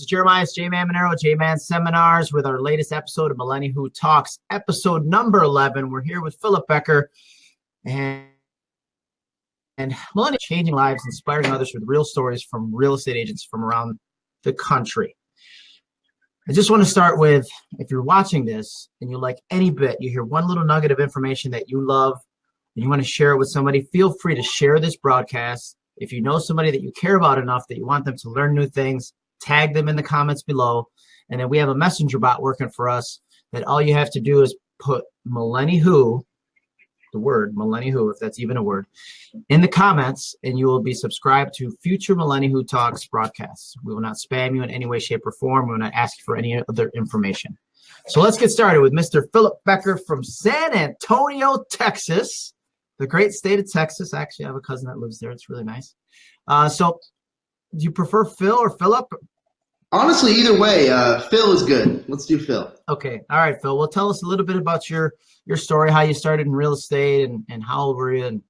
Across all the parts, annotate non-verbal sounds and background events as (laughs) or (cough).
Is Jeremiah J-Man Monero, J-Man Seminars with our latest episode of Millennial Who Talks, episode number 11. We're here with Philip Becker and, and Millennial Changing Lives, Inspiring Others with real stories from real estate agents from around the country. I just want to start with, if you're watching this and you like any bit, you hear one little nugget of information that you love and you want to share it with somebody, feel free to share this broadcast. If you know somebody that you care about enough that you want them to learn new things, tag them in the comments below. And then we have a messenger bot working for us that all you have to do is put Millenni Who, the word Millenni Who, if that's even a word, in the comments, and you will be subscribed to future Millenni Who Talks broadcasts. We will not spam you in any way, shape, or form. We will not ask for any other information. So let's get started with Mr. Philip Becker from San Antonio, Texas, the great state of Texas. Actually, I have a cousin that lives there. It's really nice. Uh, so do you prefer Phil or Philip? Honestly, either way, uh, Phil is good. Let's do Phil. Okay. All right, Phil. Well, tell us a little bit about your your story, how you started in real estate, and and how old were you, and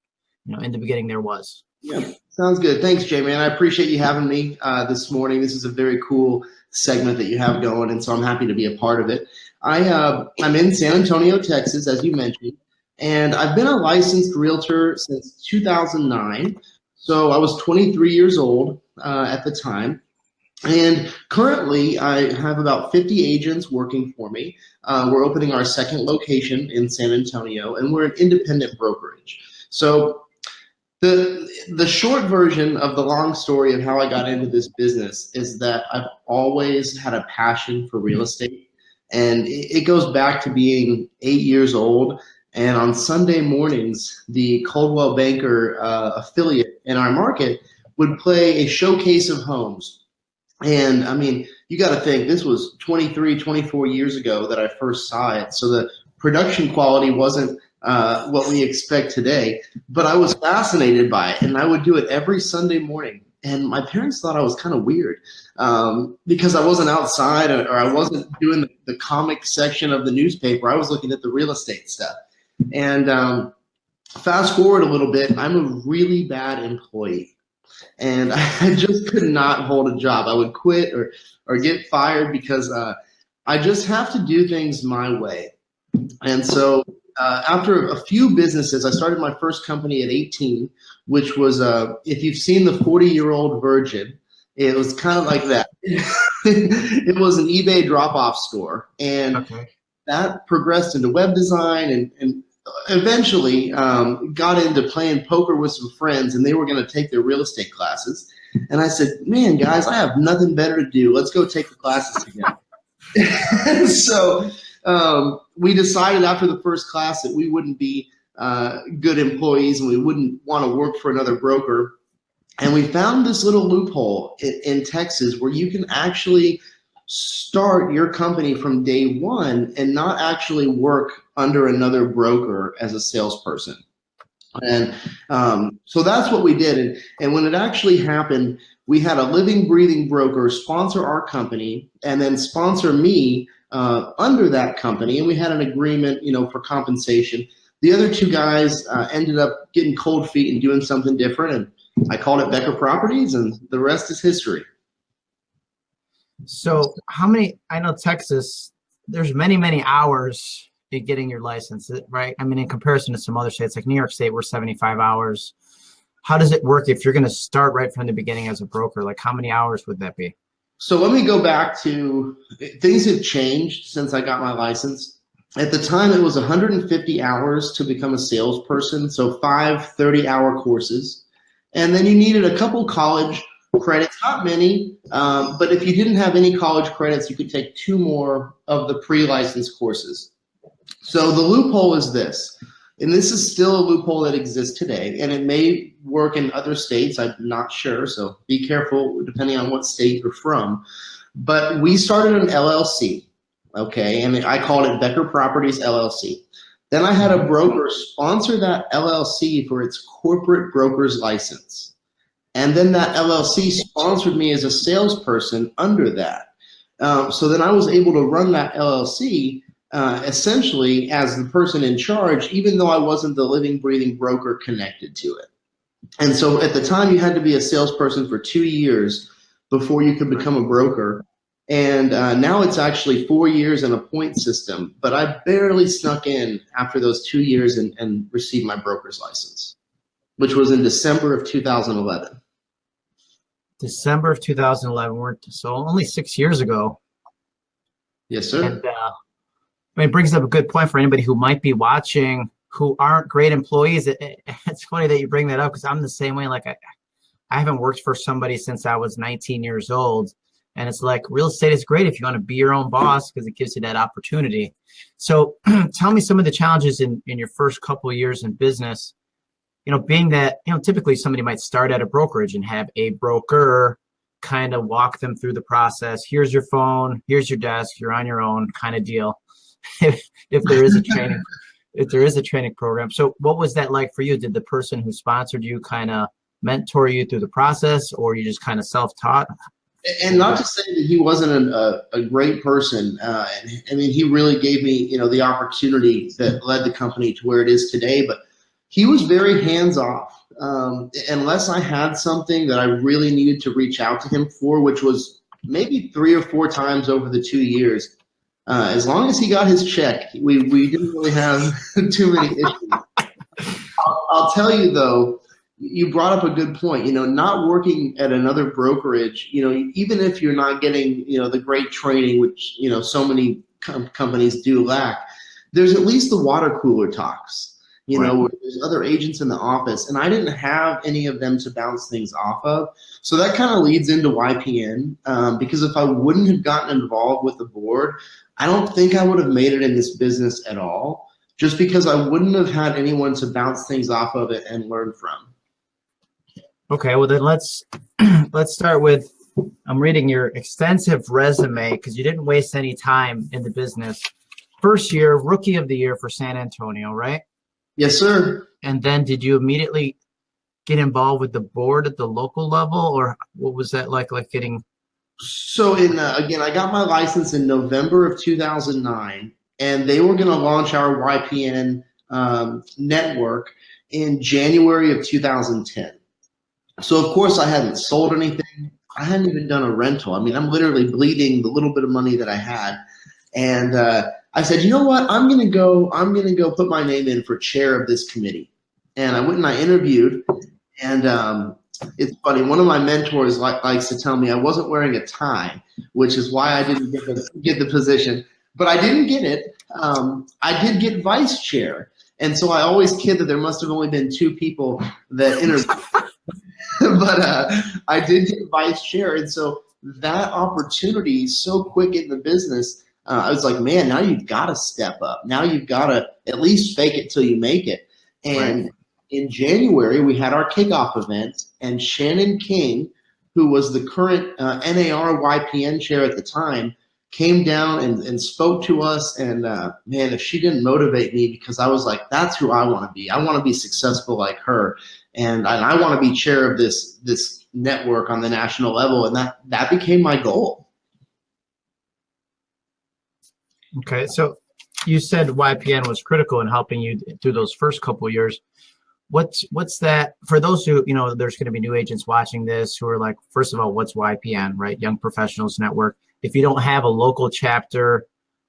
you know, in the beginning there was. Yeah, sounds good. Thanks, Jay, man. I appreciate you having me uh, this morning. This is a very cool segment that you have going, and so I'm happy to be a part of it. I uh, I'm in San Antonio, Texas, as you mentioned, and I've been a licensed realtor since 2009. So I was 23 years old uh, at the time. And currently, I have about 50 agents working for me. Uh, we're opening our second location in San Antonio, and we're an independent brokerage. So the the short version of the long story of how I got into this business is that I've always had a passion for real estate, and it, goes back to being eight years old. And on Sunday mornings, the Coldwell Banker uh, affiliate in our market would play a showcase of homes. And I mean, you got to think this was 23, 24 years ago that I first saw it. So the production quality wasn't uh, what we expect today, but I was fascinated by it. And I would do it every Sunday morning. And my parents thought I was kind of weird um, because I wasn't outside or, or I wasn't doing the, the, comic section of the newspaper. I was looking at the real estate stuff. And um, fast forward a little bit, I'm a really bad employee and (laughs) I just could not hold a job. I would quit or or get fired because uh, I just have to do things my way. And so uh, after a few businesses, I started my first company at 18, which was uh, if you've seen the 40 year old virgin, it was kind of like that. (laughs) it was an eBay drop off store, and okay. that progressed into web design and, and eventually um, got into playing poker with some friends and they were going to take their real estate classes. And I said, man, guys, I have nothing better to do. Let's go take the classes together. (laughs) so um, we decided after the first class that we wouldn't be uh, good employees and we wouldn't want to work for another broker. And we found this little loophole in, in Texas where you can actually start your company from day one and not actually work under another broker as a salesperson. And um, so that's what we did. And, and when it actually happened, we had a living, breathing broker sponsor our company and then sponsor me uh, under that company. And we had an agreement, you know, for compensation. The other two guys uh, ended up getting cold feet and doing something different. And I called it Becker Properties, and the rest is history. So how many, I know Texas, there's many, many hours in getting your license, right? I mean, in comparison to some other states like New York State, we're 75 hours. How does it work if you're going to start right from the beginning as a broker? Like how many hours would that be? So let me go back to things have changed since I got my license. At the time, it was 150 hours to become a salesperson. So five 30 hour courses. And then you needed a couple college credits, not many, um, but if you didn't have any college credits, you could take two more of the pre-licensed courses. So the loophole is this, and this is still a loophole that exists today, and it may work in other states, I'm not sure, so be careful depending on what state you're from. But we started an LLC, okay, and I called it Becker Properties LLC. Then I had a broker sponsor that LLC for its corporate broker's license. And then that LLC sponsored me as a salesperson under that. Um, so then I was able to run that LLC uh, essentially as the person in charge, even though I wasn't the living, breathing broker connected to it. And so at the time, you had to be a salesperson for two years before you could become a broker. And uh, now it's actually four years and a point system, but I barely snuck in after those two years and, and received my broker's license, which was in December of 2011. December of 2011. We're so only six years ago. Yes, sir. And uh, I mean, it brings up a good point for anybody who might be watching who aren't great employees. It, it, (laughs) it's funny that you bring that up because I'm the same way. Like I, I haven't worked for somebody since I was 19 years old. And it's like real estate is great if you want to be your own boss because it gives you that opportunity. So (clears throat) tell me some of the challenges in, in your first couple years in business. You know, being that, you know, typically somebody might start at a brokerage and have a broker kind of walk them through the process. Here's your phone, here's your desk, you're on your own kind of deal. if, if there is a training, (laughs) if there is a training program. So what was that like for you? Did the person who sponsored you kind of mentor you through the process or you just kind of self-taught? And not to say that he wasn't a, a, great person. Uh, I mean, he really gave me, you know, the opportunity that led the company to where it is today, but he was very hands off. Um, unless I had something that I really needed to reach out to him for, which was maybe three or four times over the two years, uh, as long as he got his check, we, we didn't really have (laughs) too many issues. I'll, I'll tell you though, you brought up a good point. You know, not working at another brokerage, you know, even if you're not getting, you know, the great training, which, you know, so many com companies do lack, there's at least the water cooler talks. You right. know, there's other agents in the office, and I didn't have any of them to bounce things off of. So that kind of leads into YPN, um, because if I wouldn't have gotten involved with the board, I don't think I would have made it in this business at all, just because I wouldn't have had anyone to bounce things off of it and learn from. Okay, well then let's (clears throat) let's start with I'm reading your extensive resume because you didn't waste any time in the business. First year, rookie of the year for San Antonio, right? Yes, sir. And then did you immediately get involved with the board at the local level or what was that like like getting so in uh, again i got my license in november of 2009 and they were going to launch our ypn um, network in january of 2010 so of course I hadn't sold anything. I hadn't even done a rental. I mean, I'm literally bleeding the little bit of money that I had. And uh, I said, you know what? I'm going to go, I'm going to go put my name in for chair of this committee. And I went and I interviewed and um, it's funny. One of my mentors like, likes to tell me I wasn't wearing a tie, which is why I didn't get the, get the position. But I didn't get it. Um, I did get vice chair. And so I always kid that there must have only been two people that interviewed. (laughs) (laughs) but uh, I did get vice chair. And so that opportunity so quick in the business, uh, I was like, man, now you've got to step up. Now you've got to at least fake it till you make it. And right. in January, we had our kickoff event, and Shannon King, who was the current uh, NAR YPN chair at the time, came down and, and spoke to us. And uh, man, if she didn't motivate me, because I was like, that's who I want to be. I want to be successful like her and I, I want to be chair of this this network on the national level, and that that became my goal. Okay, so you said YPN was critical in helping you through those first couple years. What's what's that for those who you know? There's going to be new agents watching this who are like, first of all, what's YPN, right? Young Professionals Network. If you don't have a local chapter,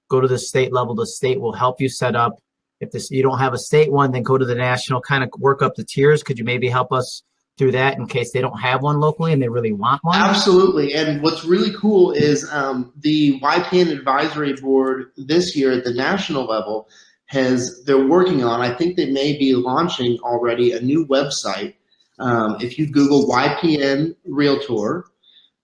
go to the state level. The state will help you set up if this you don't have a state one, then go to the national, kind of work up the tiers. Could you maybe help us through that in case they don't have one locally and they really want one? Absolutely. And what's really cool is um, the YPN advisory board this year at the national level has they're working on. I think they may be launching already a new website. Um, if you Google YPN Realtor,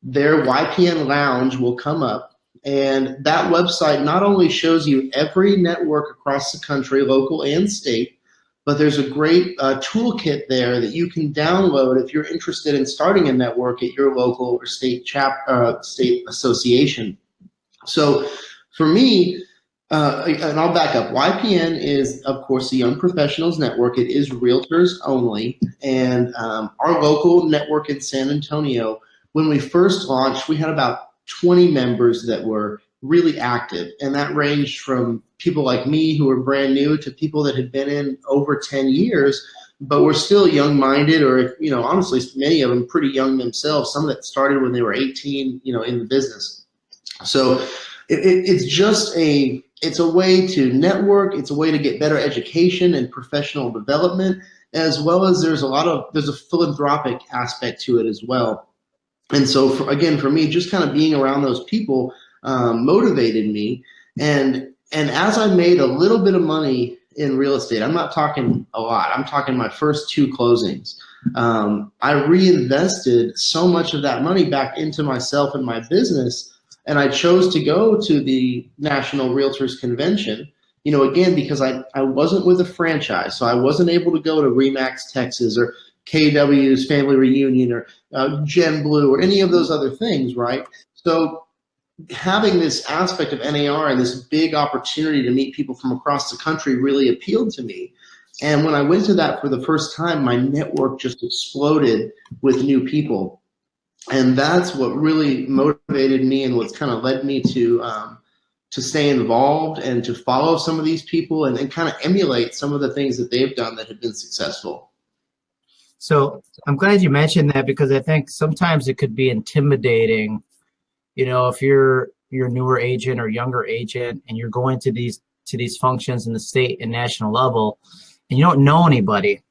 their YPN Lounge will come up and that website not only shows you every network across the country, local and state, but there's a great uh, toolkit there that you can download if you're interested in starting a network at your local or state chap uh, state association. So for me, uh, and I'll back up. YPN is, of course, the Young Professionals Network. It is realtors only. And um, our local network in San Antonio, when we first launched, we had about 20 members that were really active. And that ranged from people like me who were brand new to people that had been in over 10 years, but were still young minded or, you know, honestly, many of them pretty young themselves, some that started when they were 18, you know, in the business. So it, it, it's just a it's a way to network. It's a way to get better education and professional development, as well as there's a lot of there's a philanthropic aspect to it as well. And so for, again, for me, just kind of being around those people um, motivated me. And and as I made a little bit of money in real estate, I'm not talking a lot. I'm talking my first two closings. Um, I reinvested so much of that money back into myself and my business and I chose to go to the National Realtors Convention, you know, again, because I, I wasn't with a franchise. So I wasn't able to go to REMAX Texas or KW's Family Reunion or uh, Gen Blue or any of those other things, right? So having this aspect of NAR and this big opportunity to meet people from across the country really appealed to me. And when I went to that for the first time, my network just exploded with new people and that's what really motivated me and what's kind of led me to um, to stay involved and to follow some of these people and, and kind of emulate some of the things that they've done that have been successful. So I'm glad you mentioned that because I think sometimes it could be intimidating. You know, if you're you're newer agent or younger agent and you're going to these to these functions in the state and national level and you don't know anybody.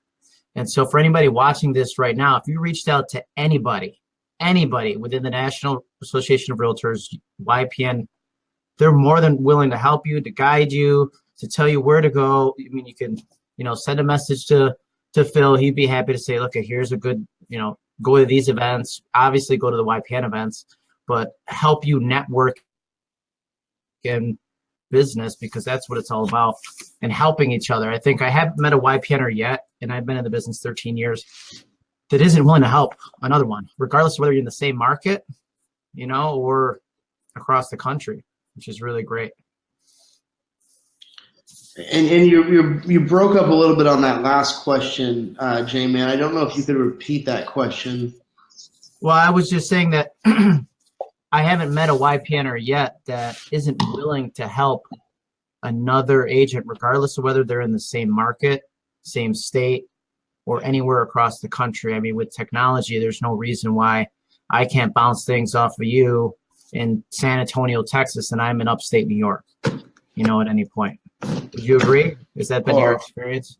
And so for anybody watching this right now, if you reached out to anybody anybody within the National Association of Realtors, YPN, they're more than willing to help you, to guide you, to tell you where to go. I mean, you can, you know, send a message to to Phil. He'd be happy to say, look, here's a good, you know, go to these events. Obviously, go to the YPN events, but help you network in business because that's what it's all about and helping each other. I think I haven't met a YPNer yet, and I've been in the business 13 years that isn't willing to help another one, regardless of whether you're in the same market, you know, or across the country, which is really great. And, and you, you you broke up a little bit on that last question, uh, J man. I don't know if you could repeat that question. Well, I was just saying that (clears throat) I haven't met a YPNer yet that isn't willing to help another agent, regardless of whether they're in the same market, same state, or anywhere across the country. I mean, with technology, there's no reason why I can't bounce things off of you in San Antonio, Texas, and I'm in upstate New York, you know, at any point. Would you agree? Has that been your experience?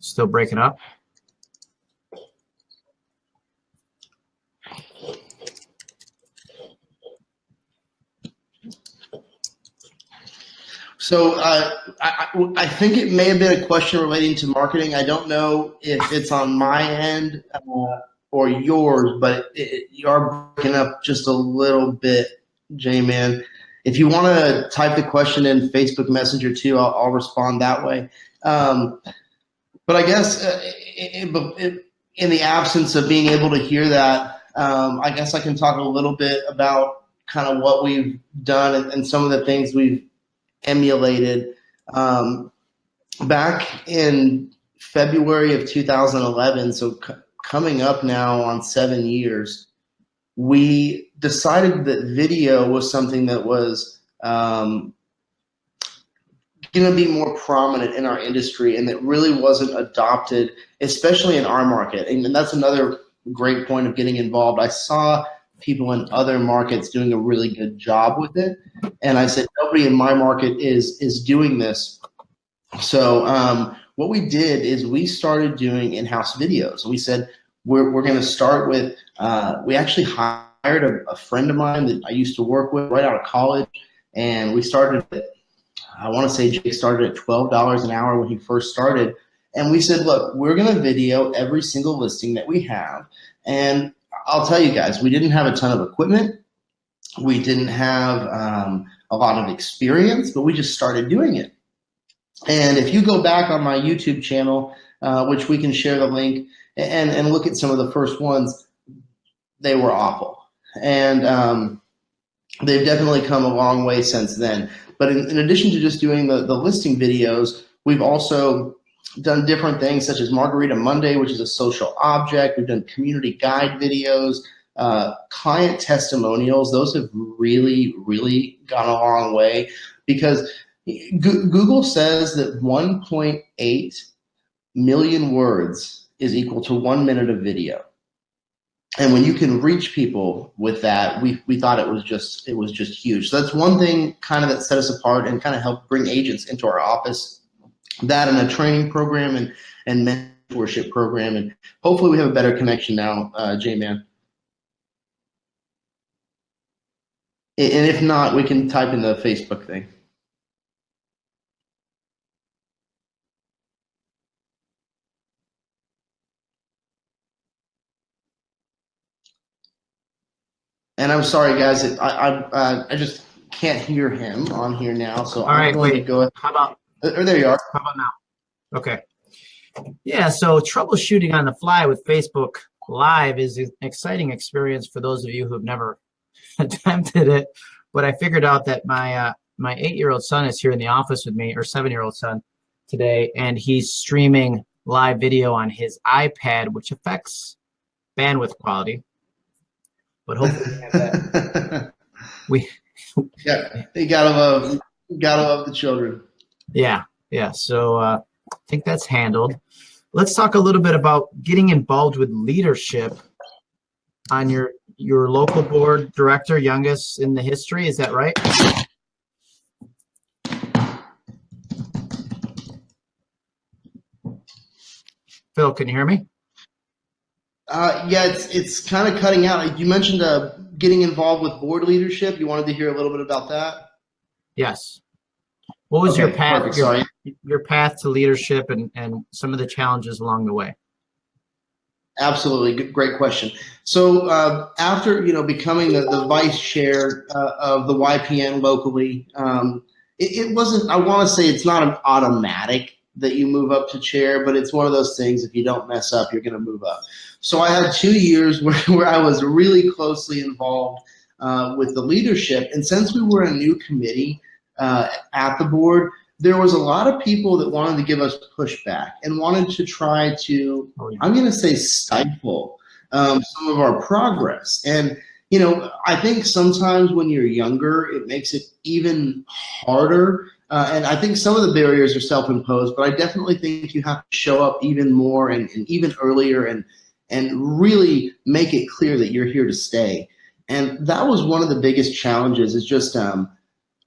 Still breaking up? So uh, I, I, think it may have been a question relating to marketing. I don't know if it's on my end uh, or yours, but it, you are breaking up just a little bit, J-Man. If you want to type the question in Facebook Messenger too, I'll, I'll respond that way. Um, but I guess uh, it, it, in the absence of being able to hear that, um, I guess I can talk a little bit about kind of what we've done and, and some of the things we've emulated. Um, back in February of 2011, so coming up now on seven years, we decided that video was something that was um, going to be more prominent in our industry and that really wasn't adopted, especially in our market. And that's another great point of getting involved. I saw people in other markets doing a really good job with it. And I said, nobody in my market is is doing this. So um, what we did is we started doing in-house videos. We said we're we're going to start with. Uh, we actually hired a, a, friend of mine that I used to work with right out of college, and we started. At, I want to say Jake started at twelve dollars an hour when he first started. And we said, look, we're going to video every single listing that we have. And I'll tell you guys, we didn't have a ton of equipment. We didn't have um, a lot of experience, but we just started doing it. And if you go back on my YouTube channel, uh, which we can share the link, and, and look at some of the first ones, they were awful. And um, they've definitely come a long way since then. But in, in addition to just doing the, the listing videos, we've also done different things such as Margarita Monday, which is a social object. We've done community guide videos, uh, client testimonials. Those have really, really gone a long way because Google says that 1.8 million words is equal to one minute of video. and when you can reach people with that, we, we thought it was just it was just huge. So that's one thing kind of that set us apart and kind of helped bring agents into our office. That and a training program and and mentorship program, and hopefully we have a better connection now, uh, J Man. And if not, we can type in the Facebook thing. And I'm sorry, guys. I I, uh, I just can't hear him on here now. So All I'm right, going to wait. go. Ahead. How about Or there you are. how about now? Okay. Yeah, so troubleshooting on the fly with Facebook Live is an exciting experience for those of you who have never (laughs) attempted it. But I figured out that my uh, my eight-year-old son is here in the office with me, or seven-year-old son today, and he's streaming live video on his iPad, which affects bandwidth quality. But hopefully, we have that. (laughs) we yeah, you gotta love, you gotta love the children. Yeah, yeah. So uh, I think that's handled. Let's talk a little bit about getting involved with leadership on your your local board director, youngest in the history. Is that right? Phil, can you hear me? Uh, yeah, it's it's kind of cutting out. You mentioned uh, getting involved with board leadership. You wanted to hear a little bit about that. Yes. What was your path? Your, your path to leadership and and some of the challenges along the way. Absolutely, great question. So uh, after you know becoming the, the vice chair uh, of the YPN locally, um, it, it wasn't. I want to say it's not an automatic that you move up to chair, but it's one of those things. If you don't mess up, you're going to move up. So I had two years (laughs) where, where I was really closely involved uh, with the leadership, and since we were a new committee uh, at the board, there was a lot of people that wanted to give us pushback and wanted to try to Oh. I'm going to say stifle um, some of our progress. And, you know, I think sometimes when you're younger, it makes it even harder. Uh, and I think some of the barriers are self imposed, but I definitely think you have to show up even more and, and even earlier and, and really make it clear that you're here to stay. And that was one of the biggest challenges is just um,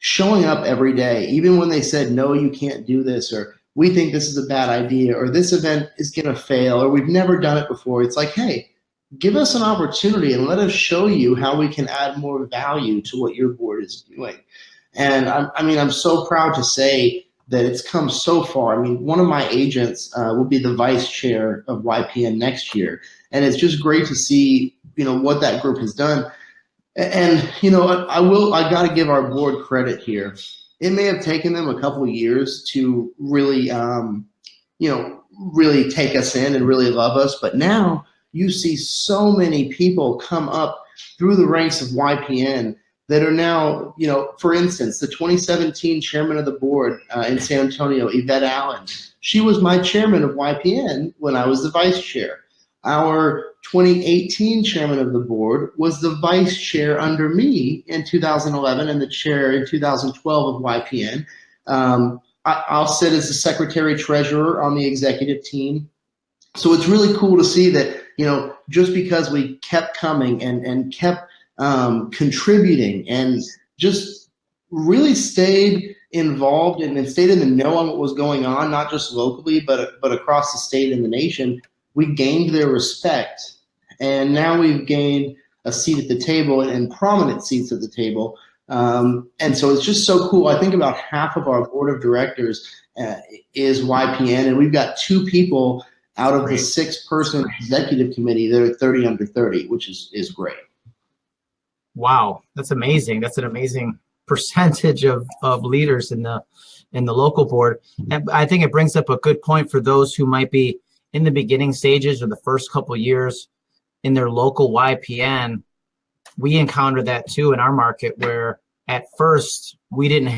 showing up every day, even when they said, no, you can't do this, or we think this is a bad idea, or this event is going to fail, or we've never done it before. It's like, hey, give us an opportunity and let us show you how we can add more value to what your board is doing. And I'm, I mean, I'm so proud to say that it's come so far. I mean, one of my agents uh, will be the vice chair of YPN next year, and it's just great to see, you know, what that group has done. And you know, I will. I got to give our board credit here. It may have taken them a couple years to really, um, you know, really take us in and really love us. But now you see so many people come up through the ranks of YPN that are now, you know, for instance, the 2017 chairman of the board uh, in San Antonio, Yvette Allen. She was my chairman of YPN when I was the vice chair. Our 2018 chairman of the board was the vice chair under me in 2011 and the chair in 2012 of YPN. Um, I, I'll sit as the secretary treasurer on the executive team. So it's really cool to see that, you know, just because we kept coming and, and kept um, contributing and just really stayed involved and, and stayed in the know on what was going on, not just locally, but, but across the state and the nation, we gained their respect. And now we've gained a seat at the table and prominent seats at the table. Um, and so it's just so cool. I think about half of our board of directors uh, is YPN, and we've got two people out of the six person executive committee that are 30 under 30, which is, is great. Wow, that's amazing. That's an amazing percentage of, of leaders in the in the local board. And I think it brings up a good point for those who might be in the beginning stages or the first couple years in their local YPN. We encountered that too in our market where at first we didn't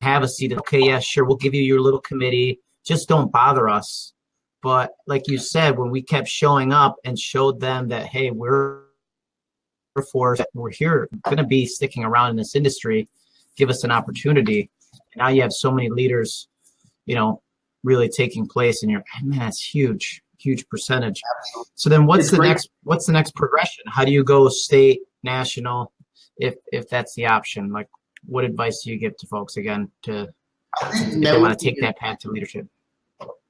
have a seat. Okay, yeah, sure, we'll give you your little committee. Just don't bother us. But like you said, when we kept showing up and showed them that, hey, we're for we're here going to be sticking around in this industry give us an opportunity now you have so many leaders you know really taking place and you're man that's huge huge percentage. So then what's It's the great. next what's the next progression? How do you go state, national, if if that's the option? Like what advice do you give to folks again to if they want to take that path to leadership?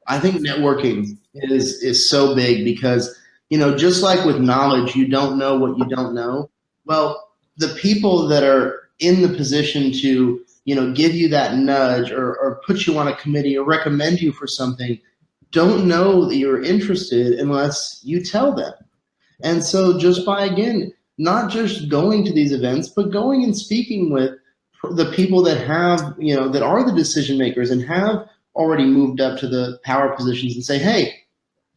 I think networking is is so big because you know just like with knowledge, you don't know what you don't know. Well, the people that are in the position to you know give you that nudge or, or put you on a committee or recommend you for something don't know that you're interested unless you tell them. And so just by again not just going to these events, but going and speaking with the people that have you know that are the decision makers and have already moved up to the power positions and say, hey,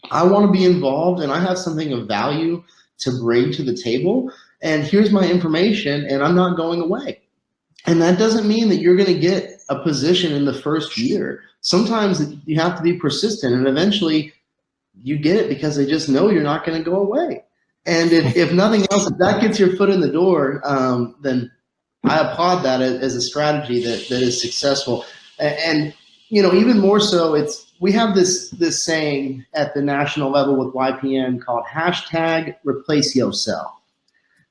I want to be involved and I have something of value to bring to the table. And here's my information, and I'm not going away. And that doesn't mean that you're going to get a position in the first year. Sometimes you have to be persistent, and eventually you get it because they just know you're not going to go away. And if, if nothing else, if that gets your foot in the door, um, then I applaud that as a strategy that, that is successful. And you know, even more so, it's we have this this saying at the national level with YPN called hashtag replace yourself.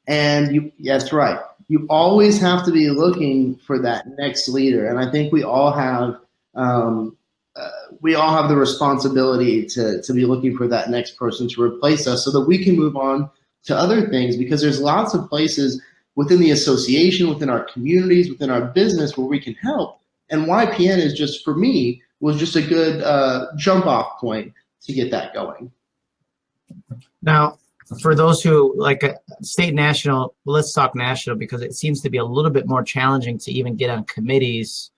And you that's right. You always have to be looking for that next leader. And I think we all have um, uh, we all have the responsibility to, to be looking for that next person to replace us so that we can move on to other things because there's lots of places within the association, within our communities, within our business where we can help. And YPN is just, for me, was just a good uh, jump off point to get that going. Now, for those who like uh, state national, let's talk national because it seems to be a little bit more challenging to even get on committees,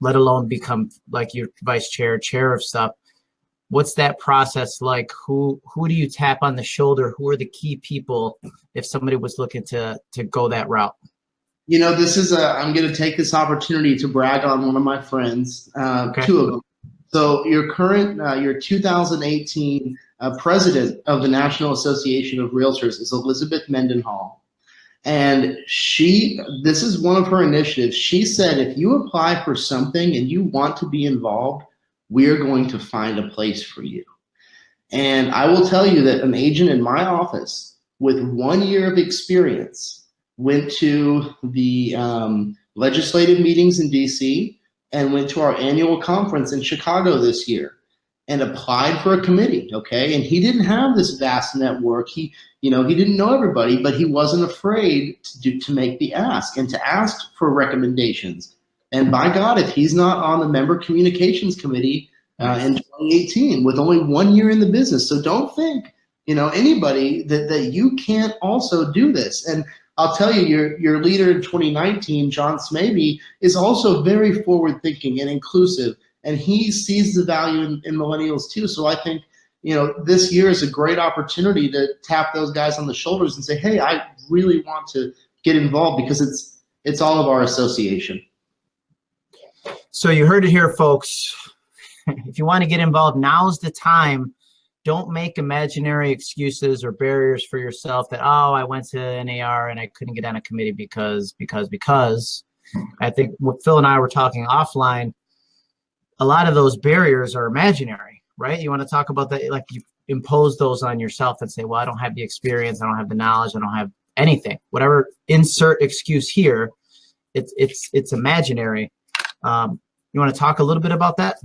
let alone become like your vice chair, chair of stuff. What's that process like? Who who do you tap on the shoulder? Who are the key people if somebody was looking to to go that route? You know, this is a, I'm going to take this opportunity to brag on one of my friends, uh, Okay. two of them. So your current, uh, your 2018 uh, president of the National Association of Realtors is Elizabeth Mendenhall. And she, this is one of her initiatives. She said, if you apply for something and you want to be involved, we're going to find a place for you. And I will tell you that an agent in my office with one year of experience went to the um, legislative meetings in DC and went to our annual conference in Chicago this year and applied for a committee. Okay. And he didn't have this vast network. He, you know, he didn't know everybody, but he wasn't afraid to do, to make the ask and to ask for recommendations. And by God, if he's not on the member communications committee uh, in 2018 with only one year in the business, so don't think, you know, anybody that, that you can't also do this. And I'll tell you, your your leader in 2019, John Smaby, is also very forward thinking and inclusive, and he sees the value in, in millennials too. So I think you know this year is a great opportunity to tap those guys on the shoulders and say, hey, I really want to get involved because it's it's all of our association. So you heard it here, folks. if you want to get involved, now's the time. Don't make imaginary excuses or barriers for yourself that, oh, I went to NAR and I couldn't get on a committee because, because, because. I think what Phil and I were talking offline, a lot of those barriers are imaginary, right? You want to talk about that, like you impose those on yourself and say, well, I don't have the experience, I don't have the knowledge, I don't have anything. Whatever insert excuse here, it's it's it's imaginary. Um, you want to talk a little bit about that?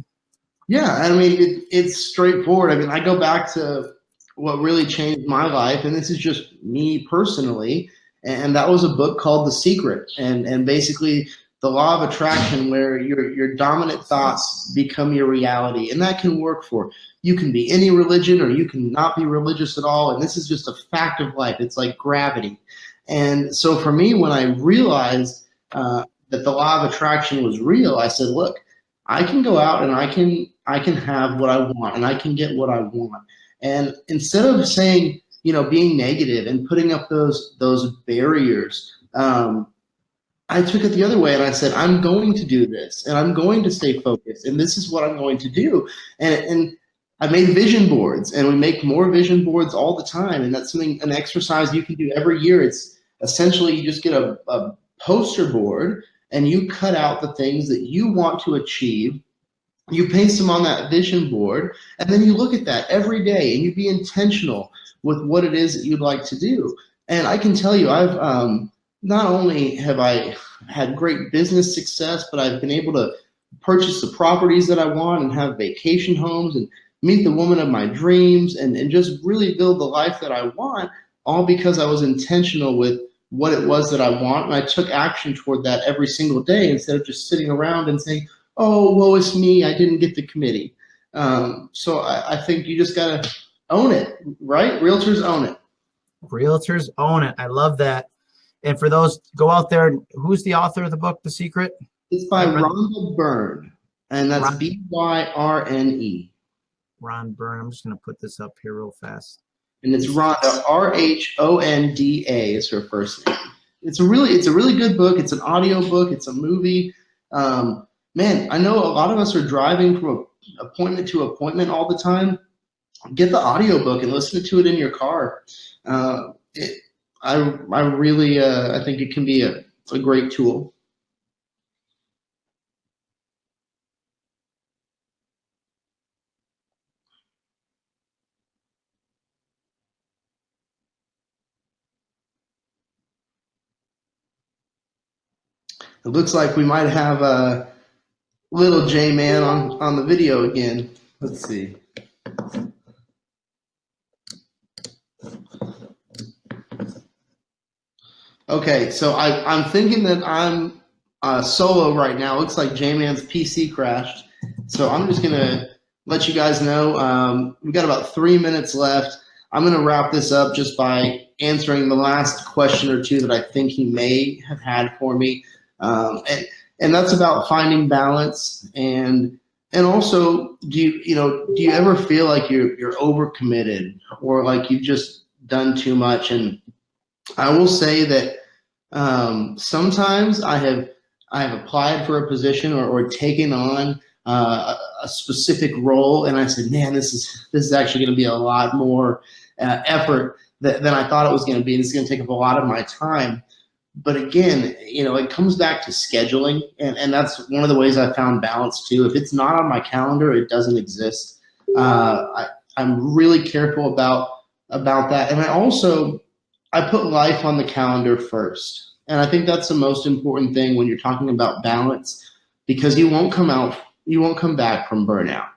Yeah, I mean it, it's straightforward. I mean, I go back to what really changed my life, and this is just me personally. And that was a book called The Secret, and and basically the law of attraction, where your your dominant thoughts become your reality, and that can work for you can be any religion or you can not be religious at all, and this is just a fact of life. It's like gravity, and so for me, when I realized uh, that the law of attraction was real, I said, look, I can go out and I can I can have what I want and I can get what I want. And instead of saying, you know, being negative and putting up those those barriers, um, I took it the other way and I said, I'm going to do this and I'm going to stay focused and this is what I'm going to do. And and I made vision boards and we make more vision boards all the time. And that's something an exercise you can do every year. It's essentially you just get a, a poster board and you cut out the things that you want to achieve you paste them on that vision board, and then you look at that every day and you be intentional with what it is that you'd like to do. And I can tell you, I've um, not only have I had great business success, but I've been able to purchase the properties that I want and have vacation homes and meet the woman of my dreams and, and just really build the life that I want, all because I was intentional with what it was that I want. And I took action toward that every single day instead of just sitting around and saying, oh, woe is me, I didn't get the committee. Um, so I, I think you just got to own it, right? Realtors own it. Realtors own it. I love that. And for those, go out there. Who's the author of the book, The Secret? It's by Rhonda Byrne, and that's B Y R N E. Ron Byrne. I'm just going to put this up here real fast. And it's Rhonda R H O N D A is her first name. It's a really, it's a really good book. It's an audio book. It's a movie. Um, man, I know a lot of us are driving from appointment to appointment all the time. Get the audio book and listen to it in your car. Uh, it, I, I really, uh, I think it can be a, a great tool. It looks like we might have a little J man on, on the video again. Let's see. Okay, so I, I'm thinking that I'm uh, solo right now. Looks like J-Man's PC crashed. So I'm just going to let you guys know. Um, we've got about three minutes left. I'm going to wrap this up just by answering the last question or two that I think he may have had for me. Um, and, and that's about finding balance and and also do you you know do you ever feel like you're you're overcommitted or like you've just done too much and I will say that um, sometimes I have I have applied for a position or, or taken on uh, a specific role, and I said, "Man, this is this is actually going to be a lot more uh, effort than, than I thought it was going to be. This is going to take up a lot of my time." But again, you know, it comes back to scheduling, and, and that's one of the ways I found balance too. If it's not on my calendar, it doesn't exist. Uh, I, I'm really careful about about that, and I also I put life on the calendar first. And I think that's the most important thing when you're talking about balance because you won't come out, you won't come back from burnout.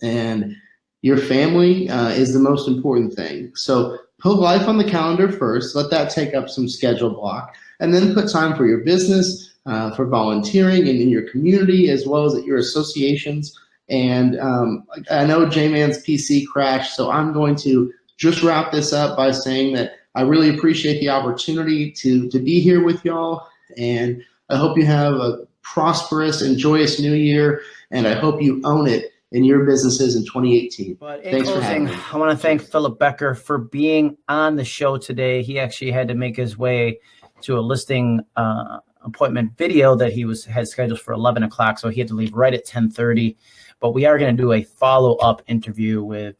And your family uh, is the most important thing. So put life on the calendar first, let that take up some schedule block, and then put time for your business, uh, for volunteering and in your community, as well as at your associations. And um, I know J-Man's PC crashed, so I'm going to just wrap this up by saying that I really appreciate the opportunity to, to be here with y'all. And I hope you have a prosperous and joyous new year. And I hope you own it in your businesses in 2018. But in Thanks closing, I want to thank Philip Becker for being on the show today. He actually had to make his way to a listing uh, appointment video that he was had scheduled for 11 o'clock. So he had to leave right at 1030. But we are going to do a follow-up interview with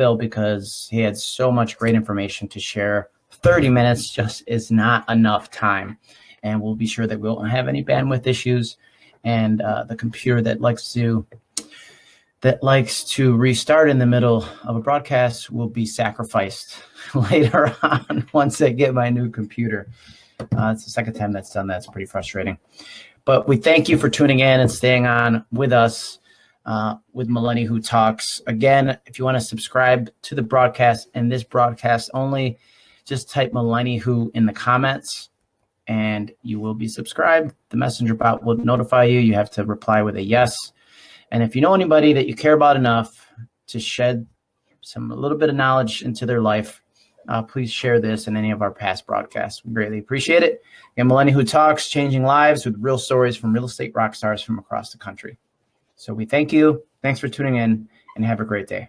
Phil because he had so much great information to share. 30 minutes just is not enough time. And we'll be sure that we won't have any bandwidth issues. And uh, the computer that likes to that likes to restart in the middle of a broadcast will be sacrificed (laughs) later on (laughs) once I get my new computer. Uh, it's the second time that's done that. It's pretty frustrating. But we thank you for tuning in and staying on with us uh, with Millenni Who Talks. Again, if you want to subscribe to the broadcast and this broadcast only, just type Millenni Who in the comments and you will be subscribed. The messenger bot will notify you. You have to reply with a yes. And if you know anybody that you care about enough to shed some a little bit of knowledge into their life, uh, please share this in any of our past broadcasts. We greatly appreciate it. And Millenni Who Talks, changing lives with real stories from real estate rock stars from across the country. So we thank you. Thanks for tuning in and have a great day.